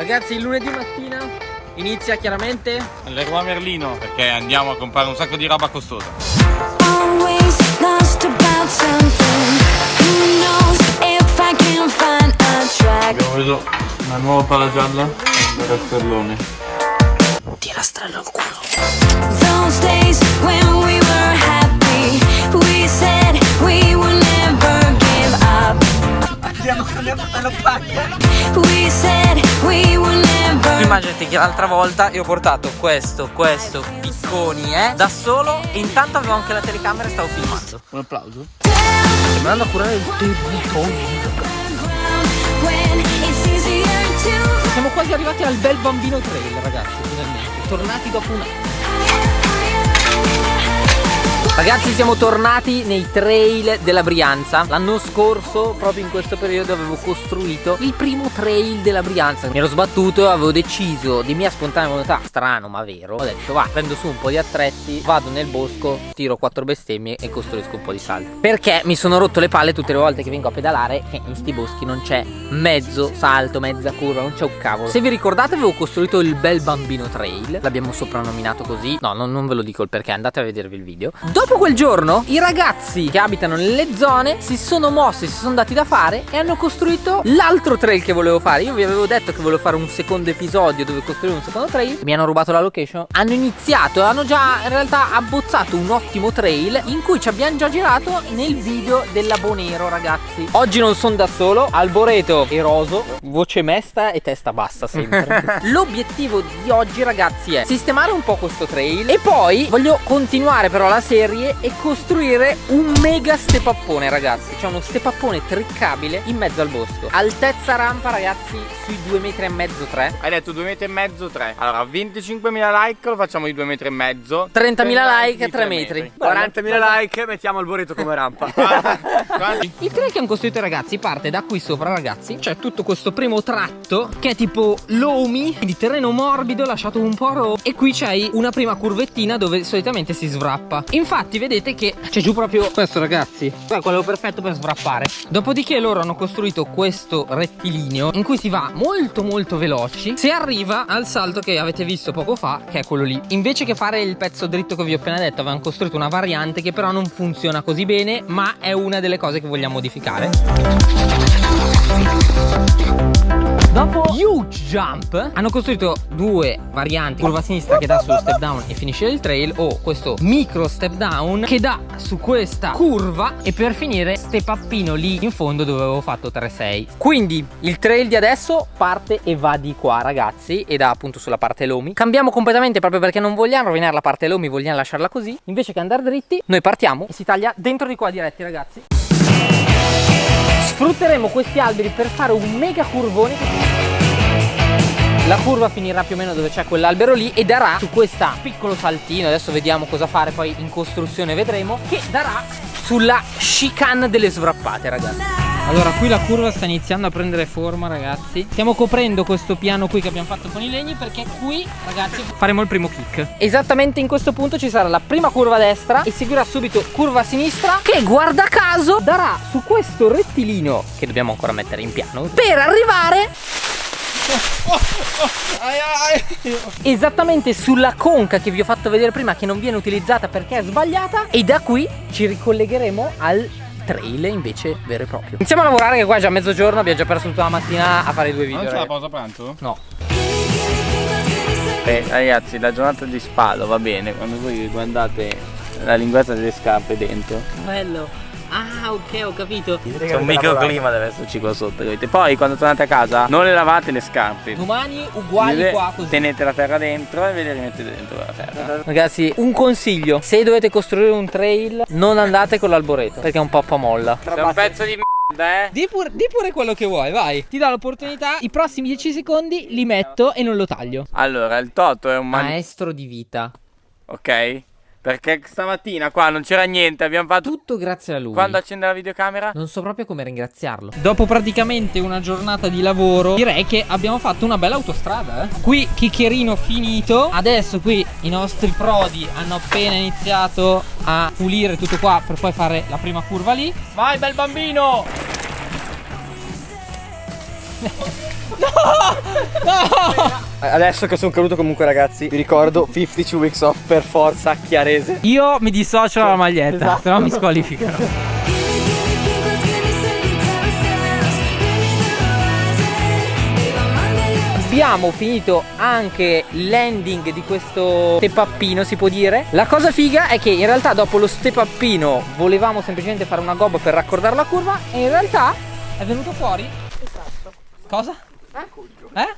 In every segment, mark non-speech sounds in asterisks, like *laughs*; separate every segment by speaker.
Speaker 1: Ragazzi, il lunedì mattina inizia chiaramente
Speaker 2: Leroy Merlino perché andiamo a comprare un sacco di roba costosa. Abbiamo preso una nuova pala gialla e un rastrellone.
Speaker 1: Ti rastrello il culo.
Speaker 3: Those days when we
Speaker 1: Immaginate che l'altra volta io ho portato questo, questo, picconi, eh, da solo e intanto avevo anche la telecamera e stavo filmando. Un applauso. Sto andando a curare il territorio. Siamo quasi arrivati al bel bambino trail, ragazzi, finalmente. Tornati dopo un anno. Ragazzi siamo tornati nei trail della Brianza. L'anno scorso proprio in questo periodo avevo costruito il primo trail della Brianza. Mi ero sbattuto e avevo deciso di mia spontanea volontà. Strano ma vero. Ho detto va prendo su un po' di attrezzi Vado nel bosco Tiro quattro bestemmie e costruisco un po' di salto. Perché mi sono rotto le palle tutte le volte che vengo a pedalare Che in sti boschi non c'è mezzo salto, mezza curva Non c'è un cavolo. Se vi ricordate avevo costruito il bel bambino trail. L'abbiamo soprannominato così. No non, non ve lo dico il perché andate a vedervi il video. Dopo quel giorno i ragazzi che abitano nelle zone si sono mossi, si sono dati da fare e hanno costruito l'altro trail che volevo fare. Io vi avevo detto che volevo fare un secondo episodio dove costruire un secondo trail. Mi hanno rubato la location. Hanno iniziato, hanno già in realtà abbozzato un ottimo trail in cui ci abbiamo già girato nel video della Bonero, ragazzi. Oggi non sono da solo, Alboreto e Roso, voce mesta e testa bassa sempre. *laughs* L'obiettivo di oggi, ragazzi, è sistemare un po' questo trail e poi voglio continuare però la serie e costruire un mega stepappone, ragazzi. C'è uno stepappone triccabile in mezzo al bosco. Altezza rampa, ragazzi, sui 2 metri e mezzo, 3.
Speaker 2: Hai detto 2 metri e mezzo, 3. Allora, 25.000 like lo facciamo di 2 metri e mezzo.
Speaker 1: 30.000 like e
Speaker 2: di
Speaker 1: 3
Speaker 2: tre
Speaker 1: metri.
Speaker 4: 40.000 like, mettiamo il boreto come rampa. *laughs*
Speaker 1: Il trail che hanno costruito ragazzi parte da qui sopra ragazzi C'è tutto questo primo tratto che è tipo lomi di terreno morbido lasciato un po' ro E qui c'hai una prima curvettina dove solitamente si svrappa Infatti vedete che c'è giù proprio questo ragazzi. È quello perfetto per svrappare Dopodiché loro hanno costruito questo rettilineo in cui si va molto molto veloci. Si arriva al salto che avete visto poco fa che è quello lì. Invece che fare il pezzo dritto che vi ho appena detto avevano costruito una variante che però non funziona così bene Ma è una delle cose che vogliamo modificare Dopo Huge Jump hanno costruito due varianti Curva sinistra che dà sullo step down e finisce il trail O questo micro step down che dà su questa curva E per finire step upino lì in fondo dove avevo fatto 3-6 Quindi il trail di adesso parte e va di qua ragazzi E dà appunto sulla parte lomi. Cambiamo completamente proprio perché non vogliamo rovinare la parte lomi Vogliamo lasciarla così. Invece che andare dritti noi partiamo e si taglia dentro di qua diretti ragazzi Sfrutteremo questi alberi per fare un mega curvone la curva finirà più o meno dove c'è quell'albero lì e darà su questo piccolo saltino, adesso vediamo cosa fare poi in costruzione vedremo, che darà sulla chicane delle svrappate ragazzi. Allora qui la curva sta iniziando a prendere forma ragazzi. Stiamo coprendo questo piano qui che abbiamo fatto con i legni Perché qui ragazzi faremo il primo kick. Esattamente in questo punto ci sarà la prima curva a destra E seguirà subito curva a sinistra Che guarda caso darà su questo rettilineo Che dobbiamo ancora mettere in piano Per arrivare *laughs* Esattamente sulla conca che vi ho fatto vedere prima Che non viene utilizzata perché è sbagliata E da qui ci ricollegheremo al trail invece vero e proprio Iniziamo a lavorare che qua è già mezzogiorno Abbiamo già perso tutta la mattina a fare due video
Speaker 2: Non c'è la pausa pranzo?
Speaker 1: No
Speaker 2: Eh, ragazzi, la giornata di spalo va bene quando voi guardate la linguetta delle scarpe dentro.
Speaker 1: Bello Ah ok ho capito
Speaker 2: C'è un microclima deve esserci qua sotto, capite? Poi quando tornate a casa non le lavate le scarpe.
Speaker 1: Domani uguali qua così
Speaker 2: Tenete la terra dentro e ve le rimettete dentro la terra.
Speaker 1: Ragazzi un consiglio Se dovete costruire un trail Non andate con l'alboreto Perché è un po' a molla
Speaker 2: Sei un pezzo di merda, eh?
Speaker 1: Di pure, di pure quello che vuoi, vai. Ti do l'opportunità. I prossimi 10 secondi li metto e non lo taglio.
Speaker 2: Allora, il Toto è un man...
Speaker 1: Maestro di vita.
Speaker 2: Ok? Perché stamattina qua non c'era niente, abbiamo fatto...
Speaker 1: Tutto grazie a lui.
Speaker 2: Quando accende la videocamera?
Speaker 1: Non so proprio come ringraziarlo. Dopo praticamente una giornata di lavoro, direi che abbiamo fatto una bella autostrada. Eh? Qui chiccherino finito. Adesso qui i nostri prodi hanno appena iniziato a pulire tutto qua per poi fare la prima curva lì. Vai bel bambino!
Speaker 4: Adesso che sono caduto comunque ragazzi, vi ricordo 52 weeks off per forza chiarese.
Speaker 1: Io mi dissocio dalla maglietta, se no mi squalificano. Abbiamo finito anche l'ending di questo step upino si può dire La cosa figa è che in realtà dopo lo step upino volevamo semplicemente fare una gobba per raccordare la curva E in realtà è venuto fuori Esatto Cosa? Eh?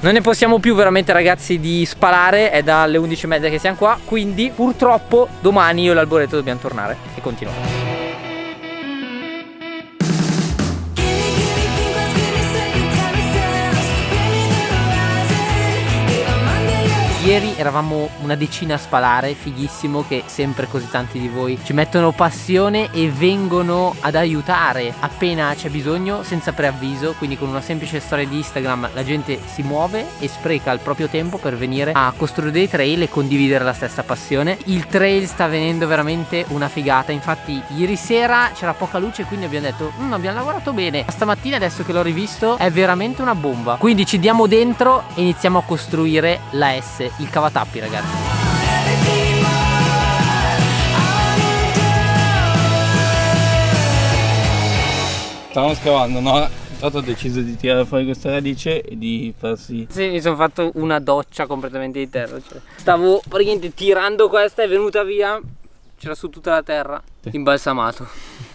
Speaker 1: Non ne possiamo più veramente ragazzi di spalare È dalle 11.30 che siamo qua. Quindi purtroppo domani io e l'alboreto dobbiamo tornare E continuare Ieri eravamo una decina a spalare, fighissimo che sempre così tanti di voi ci mettono passione e vengono ad aiutare appena c'è bisogno senza preavviso, quindi con una semplice storia di Instagram la gente si muove e spreca il proprio tempo per venire a costruire dei trail e condividere la stessa passione. Il trail sta venendo veramente una figata, infatti ieri sera c'era poca luce quindi abbiamo detto "Mm, abbiamo lavorato bene, Ma stamattina adesso che l'ho rivisto è veramente una bomba, quindi ci diamo dentro e iniziamo a costruire la S, il cavatappi ragazzi.
Speaker 2: Stavamo scavando, no? Tanto ho deciso di tirare fuori questa radice e di farsi
Speaker 1: Sì, mi sono fatto una doccia completamente di terra. cioè. Stavo praticamente tirando questa, è venuta via. C'era su tutta la terra. Imbalsamato.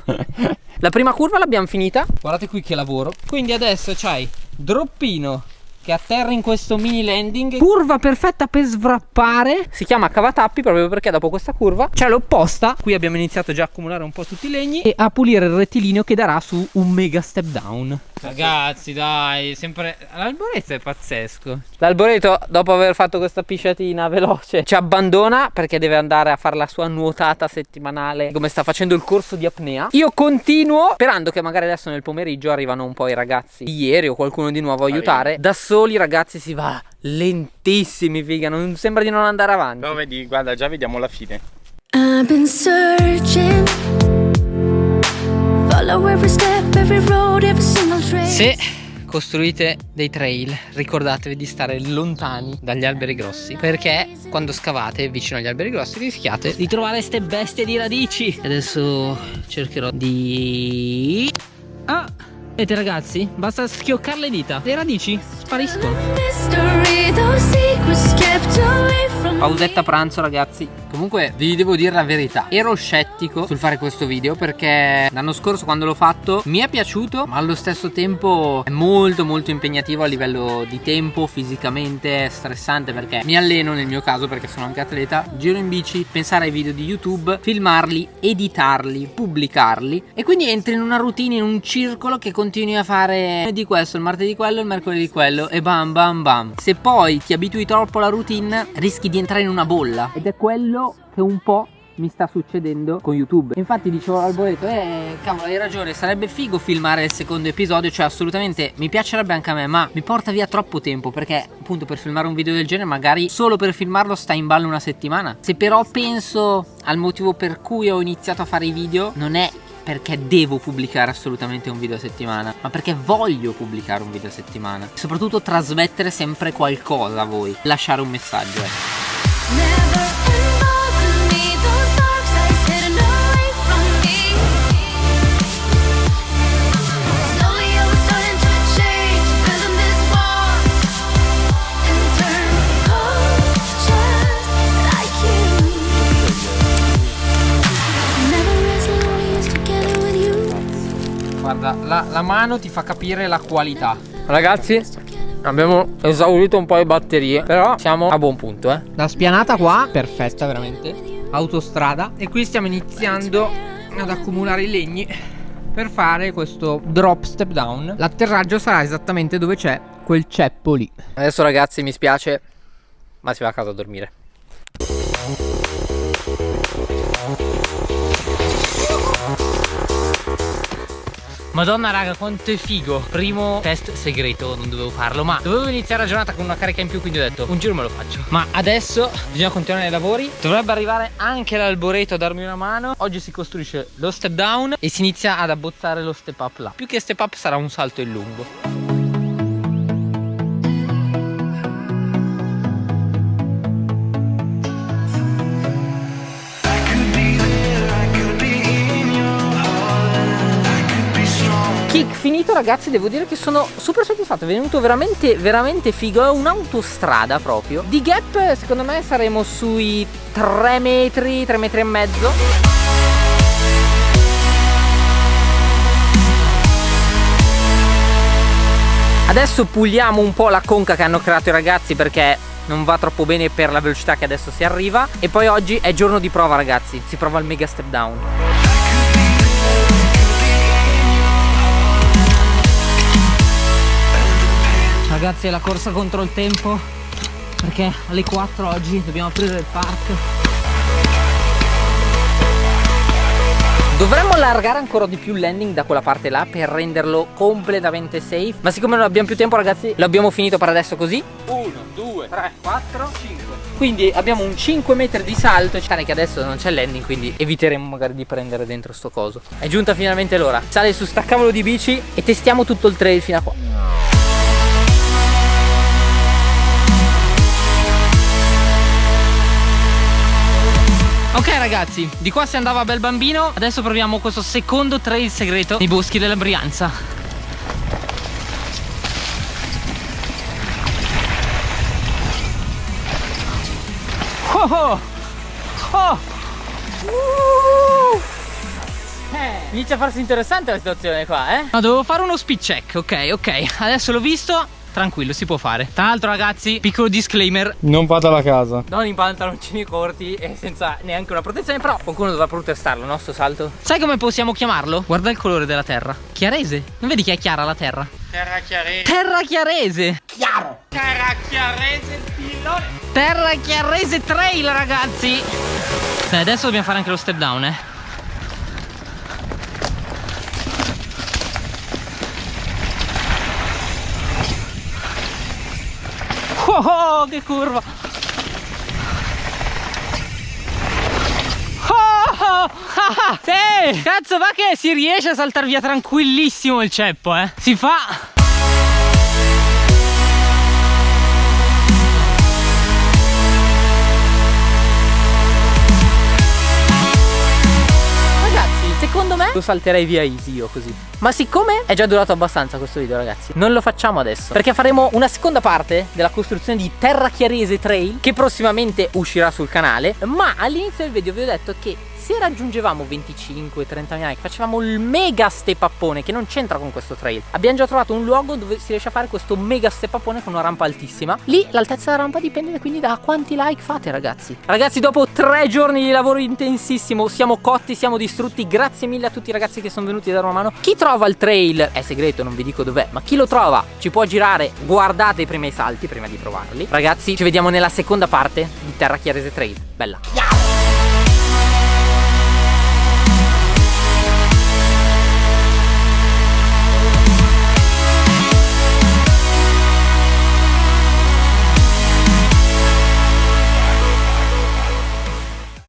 Speaker 1: *laughs* La prima curva l'abbiamo finita. Guardate qui che lavoro. Quindi adesso c'hai droppino che atterra in questo mini landing. Curva perfetta per svrappare. Si chiama cavatappi proprio perché dopo questa curva c'è l'opposta. Qui abbiamo iniziato già a accumulare un po' tutti i legni e a pulire il rettilineo che darà su un mega step down. Ragazzi, dai, sempre l'alboreto è pazzesco. L'alboreto, dopo aver fatto questa pisciatina veloce, ci abbandona perché deve andare a fare la sua nuotata settimanale, come sta facendo il corso di apnea. Io continuo sperando che magari adesso nel pomeriggio arrivano un po' i ragazzi di ieri o qualcuno di nuovo a aiutare. Da soli, ragazzi, si va lentissimi, figa, non sembra di non andare avanti.
Speaker 2: No, vedi, guarda, già vediamo la fine.
Speaker 3: I've been searching. Follow every step, every road, every single trace.
Speaker 1: Se costruite dei trail, ricordatevi di stare lontani dagli alberi grossi, perché quando scavate vicino agli alberi grossi rischiate di trovare ste bestie di radici. Adesso cercherò di vedete ragazzi, basta schioccare le dita. Le radici spariscono. Pausetta pranzo ragazzi. Comunque vi devo dire la verità. Ero scettico sul fare questo video Perché l'anno scorso quando l'ho fatto Mi è piaciuto ma allo stesso tempo È molto molto impegnativo a livello di tempo Fisicamente è stressante Perché mi alleno nel mio caso perché sono anche atleta. Giro in bici Pensare ai video di YouTube Filmarli Editarli Pubblicarli. E quindi entri in una routine In un circolo che continui a fare Di questo, il martedì quello, il mercoledì quello E bam bam bam. Se poi ti abitui troppo alla routine Rischi di entrare in una bolla Ed è quello che un po' mi sta succedendo con YouTube. Infatti dicevo all'alboreto, eh cavolo hai ragione, sarebbe figo filmare il secondo episodio, cioè assolutamente mi piacerebbe anche a me, ma mi porta via troppo tempo perché appunto per filmare un video del genere magari solo per filmarlo sta in ballo una settimana. Se però penso al motivo per cui ho iniziato a fare i video, non è perché devo pubblicare assolutamente un video a settimana, ma perché voglio pubblicare un video a settimana. Soprattutto trasmettere sempre qualcosa a voi, lasciare un messaggio. ecco. Mano ti fa capire la qualità. Ragazzi, abbiamo esaurito un po' le batterie, però siamo a buon punto, eh. La spianata qua, perfetta veramente. Autostrada. E qui stiamo iniziando ad accumulare i legni per fare questo drop step down. L'atterraggio sarà esattamente dove c'è quel ceppo lì. Adesso ragazzi, mi spiace, ma si va a casa a dormire. Madonna raga quanto è figo. Primo test segreto non dovevo farlo Ma dovevo iniziare la giornata con una carica in più Quindi ho detto un giro me lo faccio. Ma adesso bisogna continuare i lavori. Dovrebbe arrivare anche l'alboreto a darmi una mano. Oggi si costruisce lo step down E si inizia ad abbozzare lo step up là. Più che step up sarà un salto in lungo ragazzi devo dire che sono super soddisfatto. È venuto veramente veramente figo. È un'autostrada proprio. Di gap secondo me saremo sui 3 metri 3 metri e mezzo. Adesso puliamo un po' la conca che hanno creato i ragazzi perché non va troppo bene per la velocità che adesso si arriva. E poi oggi è giorno di prova ragazzi. Si prova il mega step down Ragazzi è la corsa contro il tempo Perché alle 4 oggi dobbiamo aprire il park Dovremmo allargare ancora di più il landing da quella parte là per renderlo completamente safe Ma siccome non abbiamo più tempo ragazzi lo abbiamo finito per adesso così. 1, 2, 3, 4, 5 Quindi abbiamo un 5 metri di salto Cane che adesso non c'è il landing quindi eviteremo magari di prendere dentro sto coso. È giunta finalmente l'ora. Sale su sta cavolo di bici e testiamo tutto il trail fino a qua Ok ragazzi, di qua si andava bel bambino Adesso proviamo questo secondo trail segreto nei boschi della Brianza Oh oh! Oh! Uh! Eh, Inizia a farsi interessante la situazione qua, eh? No, dovevo fare uno speed check, ok, ok Adesso l'ho visto Tranquillo, si può fare Tra l'altro ragazzi, piccolo disclaimer
Speaker 4: Non vado alla casa.
Speaker 1: non in pantaloncini corti e senza neanche una protezione Però qualcuno dovrà protestarlo, no? Sto salto Sai come possiamo chiamarlo? Guarda il colore della terra Chiarese Non vedi che è chiara la terra?
Speaker 2: Terra chiarese.
Speaker 1: Terra chiarese
Speaker 2: Terra chiarese pilone.
Speaker 1: Terra chiarese trail ragazzi Beh, adesso dobbiamo fare anche lo step down eh Oh, oh, che curva. Oh, oh, ah, sì. Cazzo va che si riesce a saltare via tranquillissimo il ceppo eh. Si fa secondo me lo salterei via easy io così. Ma siccome è già durato abbastanza questo video ragazzi Non lo facciamo adesso Perché faremo una seconda parte della costruzione di Terra Chiarese Trail Che prossimamente uscirà sul canale Ma all'inizio del video vi ho detto che se raggiungevamo 25-30 like facevamo il mega stepappone che non c'entra con questo trail. Abbiamo già trovato un luogo dove si riesce a fare questo mega stepappone con una rampa altissima. Lì l'altezza della rampa dipende quindi da quanti like fate ragazzi. Ragazzi dopo tre giorni di lavoro intensissimo siamo cotti siamo distrutti. Grazie mille a tutti i ragazzi che sono venuti a dare una mano. Chi trova il trail è segreto non vi dico dov'è ma chi lo trova ci può girare. Guardate i primi salti prima di provarli. Ragazzi ci vediamo nella seconda parte di Terra Chiarese Trail. Bella